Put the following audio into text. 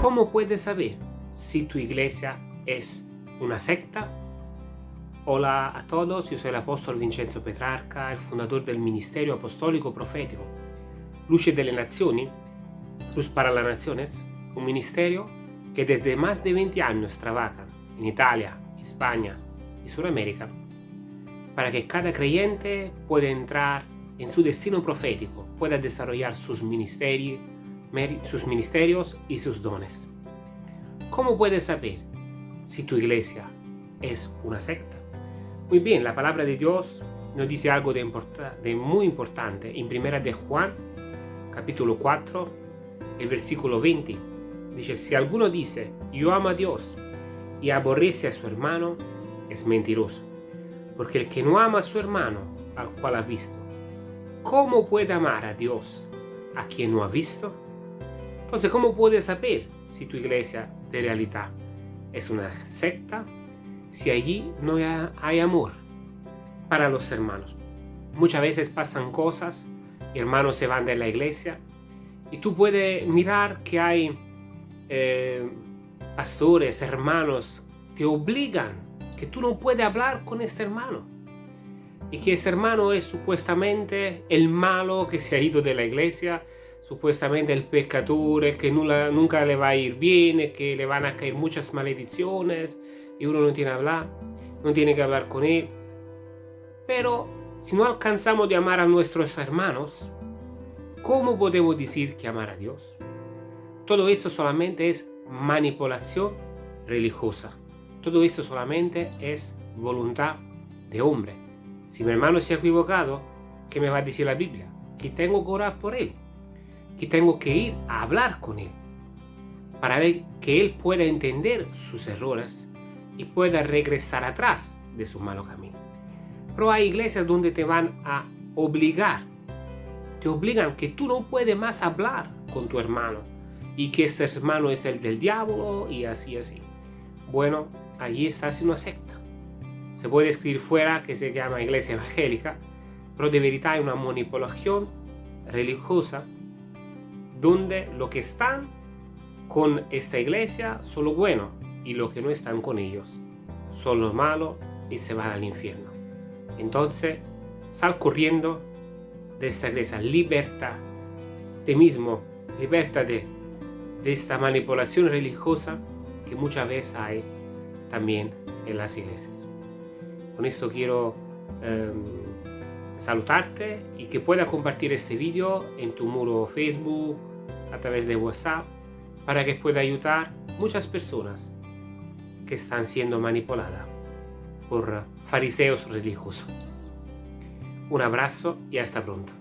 ¿Cómo puedes saber si tu iglesia es una secta? Hola a todos, yo soy el apóstol Vincenzo Petrarca, el fundador del Ministerio Apostólico Profético Luce de las Naciones, Luz para las Naciones, un ministerio que desde más de 20 años trabaja en Italia, España y Sudamérica para que cada creyente pueda entrar en su destino profético, pueda desarrollar sus ministerios, y sus dones. ¿Cómo puedes saber si tu iglesia es una secta? Muy bien, la palabra de Dios nos dice algo de, de muy importante en primera de Juan, capítulo 4, el versículo 20. Dice, si alguno dice, yo amo a Dios y aborrece a su hermano, es mentiroso. Porque el que no ama a su hermano, al cual ha visto, ¿cómo puede amar a Dios a quien no ha visto? Entonces, ¿cómo puedes saber si tu iglesia de realidad es una secta? Si allí no hay amor para los hermanos. Muchas veces pasan cosas, hermanos se van de la iglesia y tú puedes mirar que hay eh, pastores, hermanos, te obligan que tú no puedes hablar con este hermano. Y que ese hermano es supuestamente el malo que se ha ido de la iglesia, supuestamente el pecador, que nunca le va a ir bien, que le van a caer muchas maldiciones y uno no tiene que hablar, no tiene que hablar con él. Pero si no alcanzamos de amar a nuestros hermanos, ¿cómo podemos decir que amar a Dios? Todo eso solamente es manipulación religiosa. Todo eso solamente es voluntad de hombre. Si mi hermano se ha equivocado, ¿qué me va a decir la Biblia? Que tengo que orar por él que tengo que ir a hablar con Él para que Él pueda entender sus errores y pueda regresar atrás de su malo camino. Pero hay iglesias donde te van a obligar, te obligan que tú no puedes más hablar con tu hermano y que este hermano es el del diablo y así así. Bueno, allí estás en una secta. Se puede escribir fuera que se llama iglesia evangélica, pero de verdad hay una manipulación religiosa donde lo que están con esta iglesia son lo bueno y lo que no están con ellos son los malos y se van al infierno. Entonces, sal corriendo de esta iglesia, libertad de mismo, libertad de, esta manipulación religiosa que muchas veces hay también en las iglesias. Con esto quiero em, saludarte y que pueda compartir este vídeo en tu muro Facebook, a través de WhatsApp, para que pueda ayudar muchas personas que están siendo manipuladas por fariseos religiosos. Un abrazo y hasta pronto.